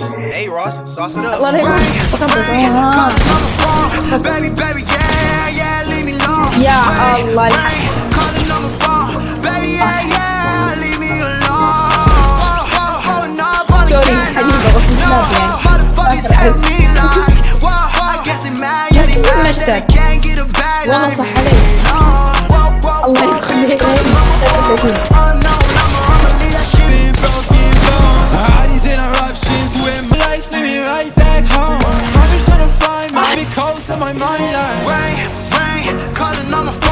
Hey Ross, sauce it up. الله عليك Calling on the phone, baby, baby, yeah, yeah, leave me alone. يا الله Calling on the phone, baby, yeah, yeah, leave me alone. Oh, oh, oh, no, سوري حبيبة بس مش لازم يعني Motherfuckers tell me like, whoa, I guess they mad, yeah, they لكن mad that نشتاق. they can't get a bag والله like صح me. عليك Whoa, whoa, الله whoa, يخليك find my mind. Rain, rain, calling on my phone.